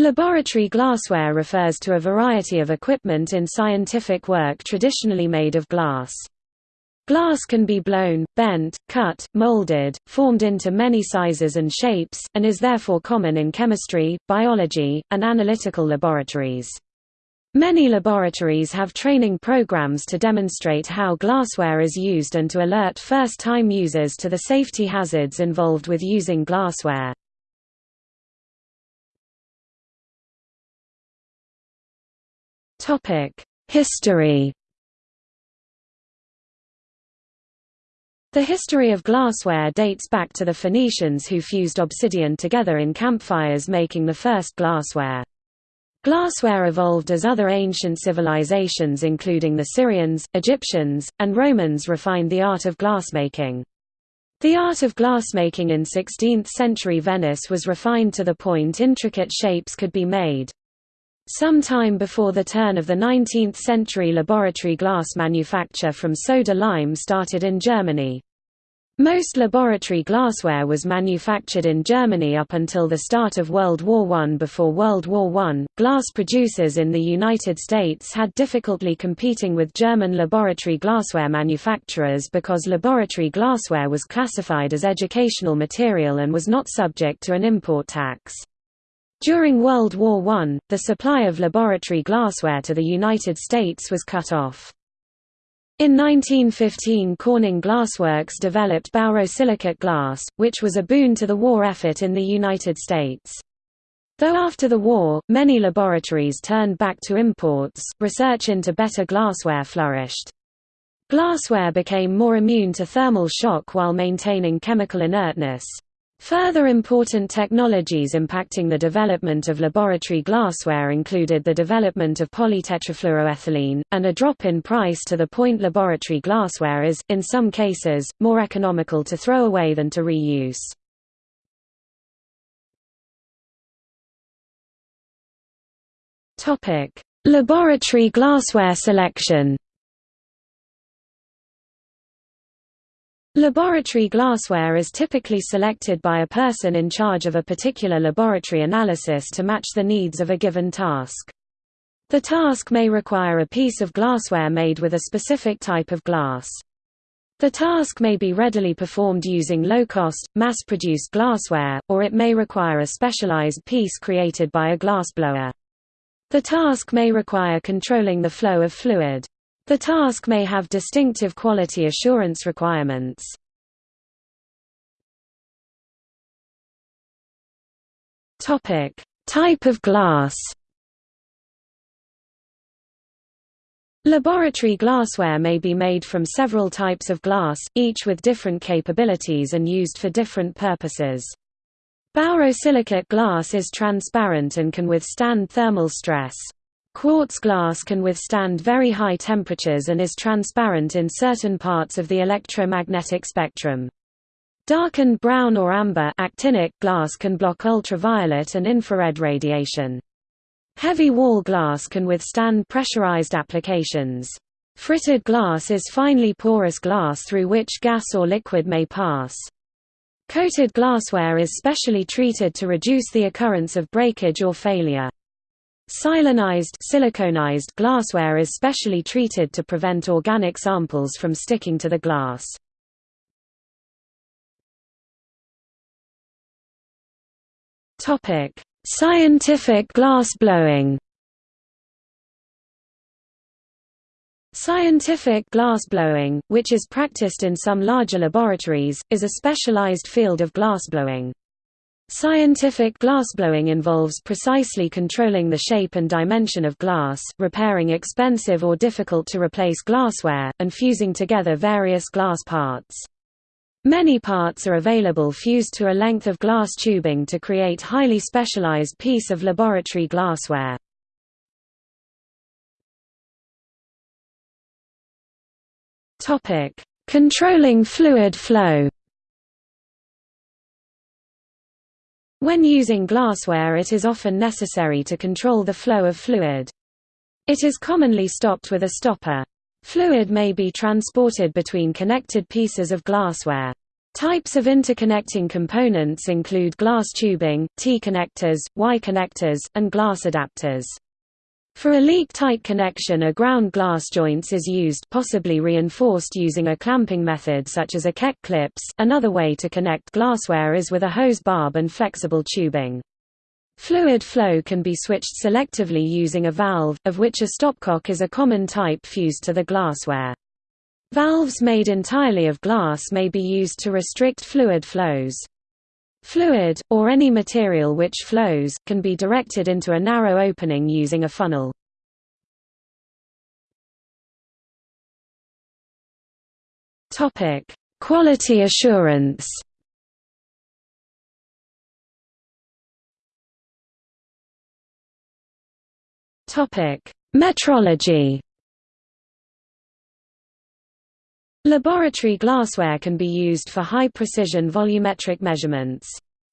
Laboratory glassware refers to a variety of equipment in scientific work traditionally made of glass. Glass can be blown, bent, cut, molded, formed into many sizes and shapes, and is therefore common in chemistry, biology, and analytical laboratories. Many laboratories have training programs to demonstrate how glassware is used and to alert first-time users to the safety hazards involved with using glassware. History The history of glassware dates back to the Phoenicians who fused obsidian together in campfires making the first glassware. Glassware evolved as other ancient civilizations including the Syrians, Egyptians, and Romans refined the art of glassmaking. The art of glassmaking in 16th-century Venice was refined to the point intricate shapes could be made. Some time before the turn of the 19th century laboratory glass manufacture from soda lime started in Germany. Most laboratory glassware was manufactured in Germany up until the start of World War I. Before World War I, glass producers in the United States had difficulty competing with German laboratory glassware manufacturers because laboratory glassware was classified as educational material and was not subject to an import tax. During World War I, the supply of laboratory glassware to the United States was cut off. In 1915 Corning Glassworks developed borosilicate glass, which was a boon to the war effort in the United States. Though after the war, many laboratories turned back to imports, research into better glassware flourished. Glassware became more immune to thermal shock while maintaining chemical inertness. Further important technologies impacting the development of laboratory glassware included the development of polytetrafluoroethylene, and a drop in price to the point laboratory glassware is, in some cases, more economical to throw away than to reuse. Laboratory glassware selection Laboratory glassware is typically selected by a person in charge of a particular laboratory analysis to match the needs of a given task. The task may require a piece of glassware made with a specific type of glass. The task may be readily performed using low-cost, mass-produced glassware, or it may require a specialized piece created by a glassblower. The task may require controlling the flow of fluid. The task may have distinctive quality assurance requirements. Topic: Type of glass. Laboratory glassware may be made from several types of glass, each with different capabilities and used for different purposes. Borosilicate glass is transparent and can withstand thermal stress. Quartz glass can withstand very high temperatures and is transparent in certain parts of the electromagnetic spectrum. Darkened brown or amber actinic glass can block ultraviolet and infrared radiation. Heavy wall glass can withstand pressurized applications. Fritted glass is finely porous glass through which gas or liquid may pass. Coated glassware is specially treated to reduce the occurrence of breakage or failure. Silanized siliconized glassware is specially treated to prevent organic samples from sticking to the glass. Topic: Scientific glass blowing. Scientific glass blowing, which is practiced in some larger laboratories, is a specialized field of glassblowing. Scientific glassblowing involves precisely controlling the shape and dimension of glass, repairing expensive or difficult to replace glassware, and fusing together various glass parts. Many parts are available fused to a length of glass tubing to create highly specialized piece of laboratory glassware. Controlling fluid flow When using glassware it is often necessary to control the flow of fluid. It is commonly stopped with a stopper. Fluid may be transported between connected pieces of glassware. Types of interconnecting components include glass tubing, T-connectors, Y-connectors, and glass adapters. For a leak-tight connection a ground glass joints is used possibly reinforced using a clamping method such as a Keck clips. Another way to connect glassware is with a hose barb and flexible tubing. Fluid flow can be switched selectively using a valve, of which a stopcock is a common type fused to the glassware. Valves made entirely of glass may be used to restrict fluid flows. Fluid, or any material which flows, can be directed into a narrow opening using a funnel. Quality assurance Metrology Laboratory glassware can be used for high-precision volumetric measurements.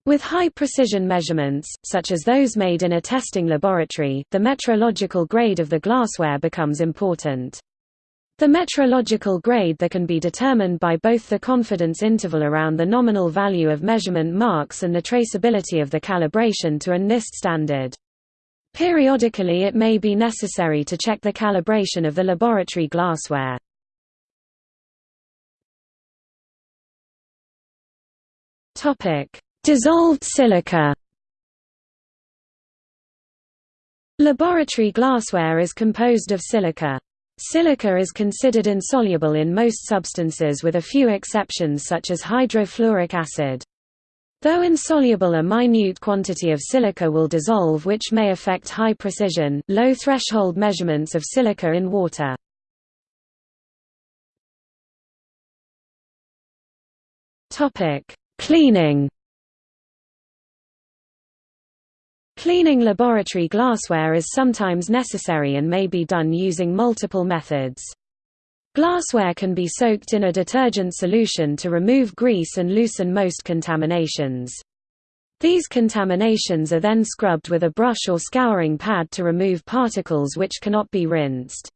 With high-precision measurements, such as those made in a testing laboratory, the metrological grade of the glassware becomes important. The metrological grade that can be determined by both the confidence interval around the nominal value of measurement marks and the traceability of the calibration to a NIST standard. Periodically it may be necessary to check the calibration of the laboratory glassware. Dissolved silica Laboratory glassware is composed of silica. Silica is considered insoluble in most substances with a few exceptions such as hydrofluoric acid. Though insoluble a minute quantity of silica will dissolve which may affect high precision, low threshold measurements of silica in water. Cleaning Cleaning laboratory glassware is sometimes necessary and may be done using multiple methods. Glassware can be soaked in a detergent solution to remove grease and loosen most contaminations. These contaminations are then scrubbed with a brush or scouring pad to remove particles which cannot be rinsed.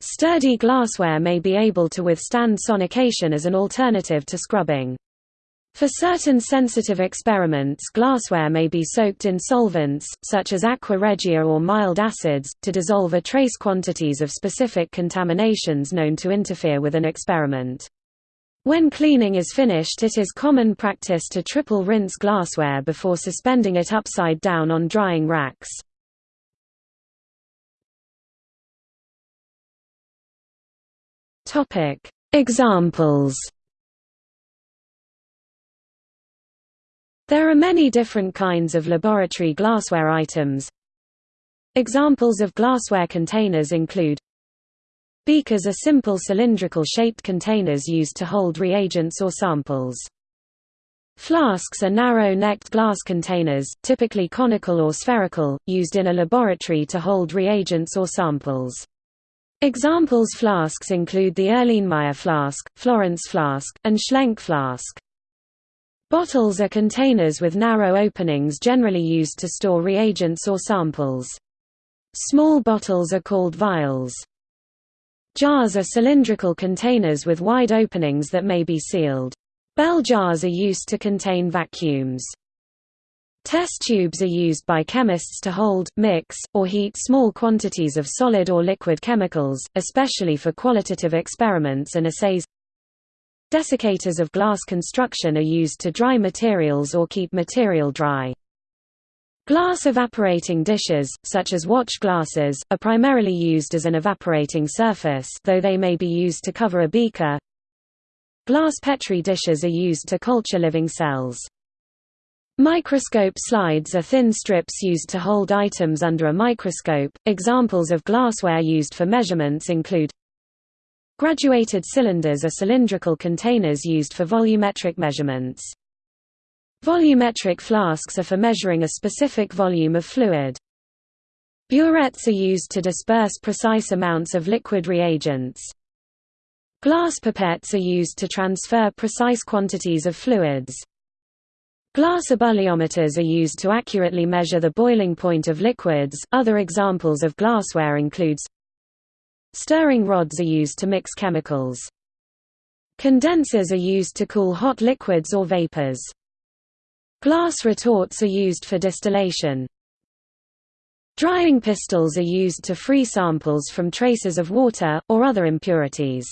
Sturdy glassware may be able to withstand sonication as an alternative to scrubbing. For certain sensitive experiments glassware may be soaked in solvents, such as aqua regia or mild acids, to dissolve a trace quantities of specific contaminations known to interfere with an experiment. When cleaning is finished it is common practice to triple rinse glassware before suspending it upside down on drying racks. Examples There are many different kinds of laboratory glassware items. Examples of glassware containers include Beakers are simple cylindrical shaped containers used to hold reagents or samples. Flasks are narrow-necked glass containers, typically conical or spherical, used in a laboratory to hold reagents or samples. Examples flasks include the Erlenmeyer flask, Florence flask, and Schlenk flask. Bottles are containers with narrow openings generally used to store reagents or samples. Small bottles are called vials. Jars are cylindrical containers with wide openings that may be sealed. Bell jars are used to contain vacuums. Test tubes are used by chemists to hold, mix, or heat small quantities of solid or liquid chemicals, especially for qualitative experiments and assays. Desiccators of glass construction are used to dry materials or keep material dry. Glass evaporating dishes, such as watch glasses, are primarily used as an evaporating surface though they may be used to cover a beaker. Glass Petri dishes are used to culture living cells. Microscope slides are thin strips used to hold items under a microscope. Examples of glassware used for measurements include Graduated cylinders are cylindrical containers used for volumetric measurements. Volumetric flasks are for measuring a specific volume of fluid. Burettes are used to disperse precise amounts of liquid reagents. Glass pipettes are used to transfer precise quantities of fluids. Glass ebulliometers are used to accurately measure the boiling point of liquids. Other examples of glassware includes Stirring rods are used to mix chemicals. Condensers are used to cool hot liquids or vapors. Glass retorts are used for distillation. Drying pistols are used to free samples from traces of water, or other impurities.